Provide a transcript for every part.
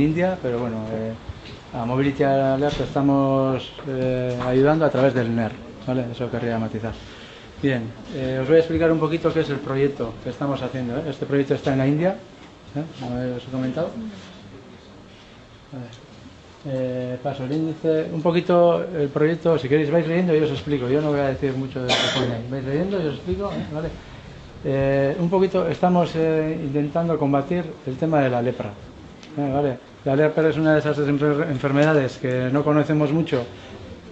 India, pero bueno, eh, a Mobility Alert estamos eh, ayudando a través del NER, ¿vale? Eso querría matizar. Bien, eh, os voy a explicar un poquito qué es el proyecto que estamos haciendo. Este proyecto está en la India, como os he comentado. Paso el índice, un poquito el proyecto, si queréis vais leyendo y os explico, yo no voy a decir mucho de lo que vais leyendo y os explico. ¿vale? Un poquito estamos intentando combatir el tema de la lepra. ¿vale? La lepra es una de esas enfer- enfermedades que no conocemos mucho,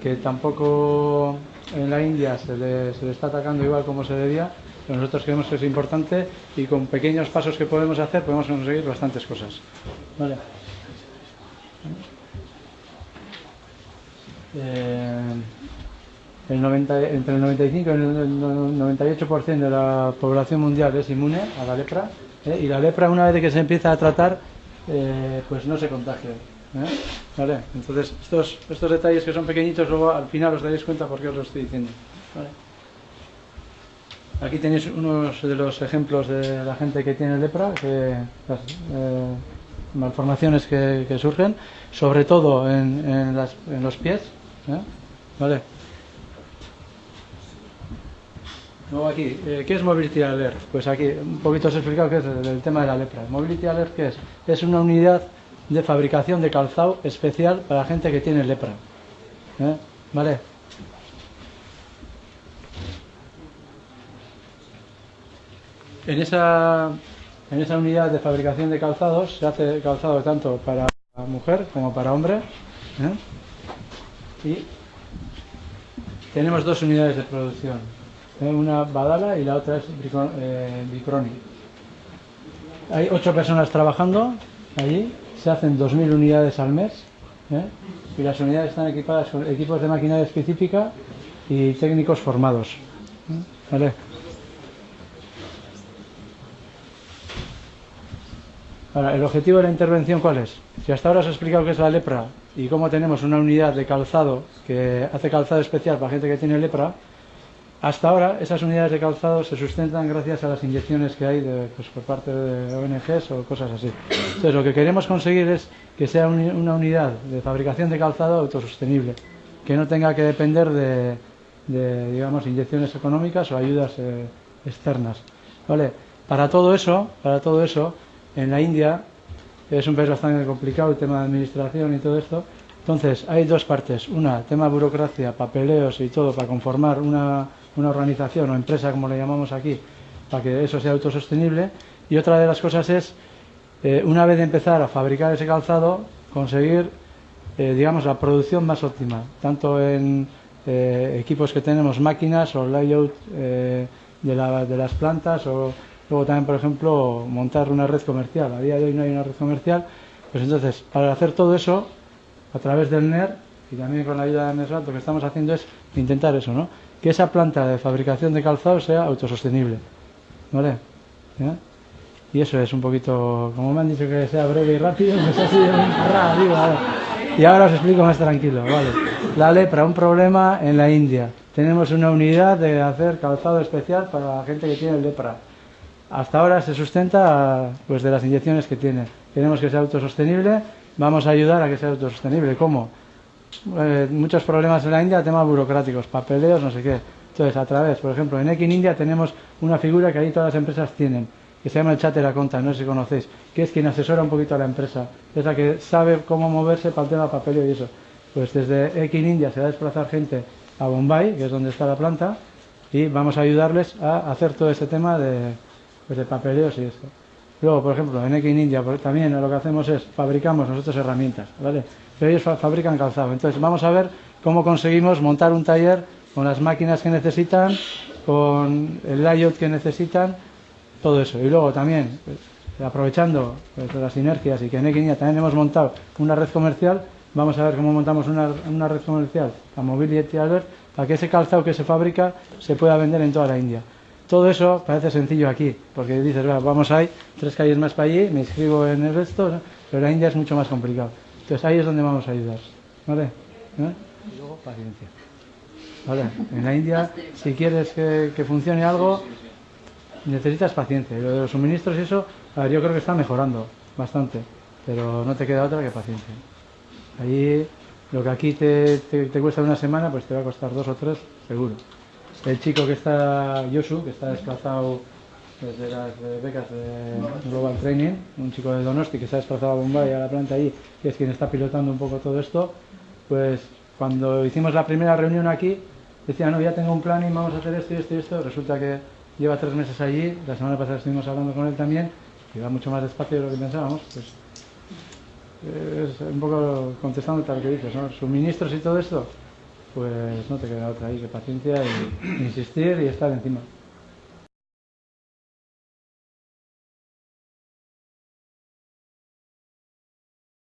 que tampoco en la India se le, está atacando igual como se debía, pero nosotros creemos que es importante y con pequeños pasos que podemos hacer podemos conseguir bastantes cosas. Eh, el 90 entre el 95 y el 98% de la población mundial es inmune a la lepra ¿eh? y la lepra una vez que se empieza a tratar eh, pues no se contagia ¿eh? ¿Vale? entonces estos, estos detalles que son pequeñitos luego al final os daréis cuenta por qué os lo estoy diciendo aquí tenéis unos de los ejemplos de la gente que tiene lepra las eh, malformaciones que, surgen sobre todo en, en los pies. ¿vale? Eh, ¿qué es Mobility Alert? Pues aquí un poquito os he explicado qué es el, tema de la lepra. Mobility Alert, ¿qué es? Es una unidad de fabricación de calzado especial para gente que tiene lepra. ¿Eh? ¿Vale? En esa, en esa unidad de fabricación de calzados se hace calzado tanto para mujer como para hombre. ¿eh? Y tenemos dos unidades de producción. Una Badala y la otra es eh, Bicroni. Hay ocho personas trabajando allí, se hacen 2.000 unidades al mes ¿eh? y las unidades están equipadas con equipos de maquinaria específica y técnicos formados. ¿eh? ¿Vale? ¿el objetivo de la intervención cuál es? Si hasta ahora os he explicado qué es la lepra y cómo tenemos una unidad de calzado que hace calzado especial para gente que tiene lepra, hasta ahora esas unidades de calzado se sustentan gracias a las inyecciones que hay de, pues, por parte de ONGs o cosas así. Entonces, lo que queremos conseguir es que sea uni- una unidad de fabricación de calzado autosostenible, que no tenga que depender de, de, digamos, inyecciones económicas o ayudas eh, externas. ¿Vale? Para todo eso, para todo eso, en la India es un país bastante complicado el tema de administración y todo esto. Entonces, hay dos partes. Una, tema burocracia, papeleos y todo para conformar una, una organización o empresa, como le llamamos aquí, para que eso sea autosostenible. Y otra de las cosas es, eh, una vez de empezar a fabricar ese calzado, conseguir, eh, digamos, la producción más óptima, tanto en eh, equipos que tenemos, máquinas o layout de, de las plantas o luego también, por ejemplo, montar una red comercial. A día de hoy no hay una red comercial, pues entonces, para hacer todo eso, a través del NER y también con la ayuda de NESRAT, lo que estamos haciendo es intentar eso, ¿no? Que esa planta de fabricación de calzado sea autosostenible, ¿vale? Y eso es un poquito, como me han dicho que sea breve y rápido, pues así a ver. Y ahora os explico más tranquilo, ¿vale? La lepra, un problema en la India. Tenemos una unidad de hacer calzado especial para la gente que tiene lepra. Hasta ahora se sustenta pues de las inyecciones que tiene. Queremos que sea autosostenible, vamos a ayudar a que sea autosostenible. ¿Cómo? Eh, muchos problemas en la India, temas burocráticos, papeleos, no sé qué. Entonces, a través, por ejemplo, en Ekin India tenemos una figura que ahí todas las empresas tienen, que se llama el Chatter Accountant, no sé si conocéis, que es quien asesora un poquito a la empresa, es la que sabe cómo moverse para el tema papeleo y eso. Pues desde Ekin India se va a desplazar gente a Bombay, que es donde está la planta, y vamos a ayudarles a hacer todo este tema de, pues de papeleos y esto. Luego, por ejemplo, en India pues, también lo que hacemos es fabricamos nosotros herramientas, ¿vale? Pero ellos fa- fabrican calzado. Entonces, vamos a ver cómo conseguimos montar un taller con las máquinas que necesitan, con el layout que necesitan, todo eso. Y luego también, pues, aprovechando pues, las sinergias y que en Ekin India también hemos montado una red comercial, vamos a ver cómo montamos una, una red comercial, la Mobility Alert, para que ese calzado que se fabrica se pueda vender en toda la India. Todo eso parece sencillo aquí, porque dices, "Va, vamos ahí, tres calles más para allí, me inscribo en el resto, ¿no? pero la India es mucho más complicado. Entonces ahí es donde vamos a ayudar. ¿Vale? ¿Eh? Y luego paciencia. ¿Vale? En la India, si quieres que, que funcione algo, necesitas paciencia. Y lo de los suministros y eso, a ver, yo creo que está mejorando bastante. pero no te queda otra que paciencia. Ahí, lo que aquí te, te, cuesta una semana, pues te va a costar dos o tres, seguro. El chico que está, Yosu, que está desplazado desde las becas de Global Training, un chico de Donosti que se ha desplazado a Bombay, a la planta ahí, que es quien está pilotando un poco todo esto, pues cuando hicimos la primera reunión aquí, decía, no, ya tengo un plan y vamos a hacer esto y esto y esto. Resulta que lleva tres meses allí, la semana pasada estuvimos hablando con él también, y va mucho más despacio de lo que pensábamos. Pues es un poco contestando lo que dices, ¿no? Suministros y todo esto, pues no te queda otra ahí que paciencia y insistir y estar encima.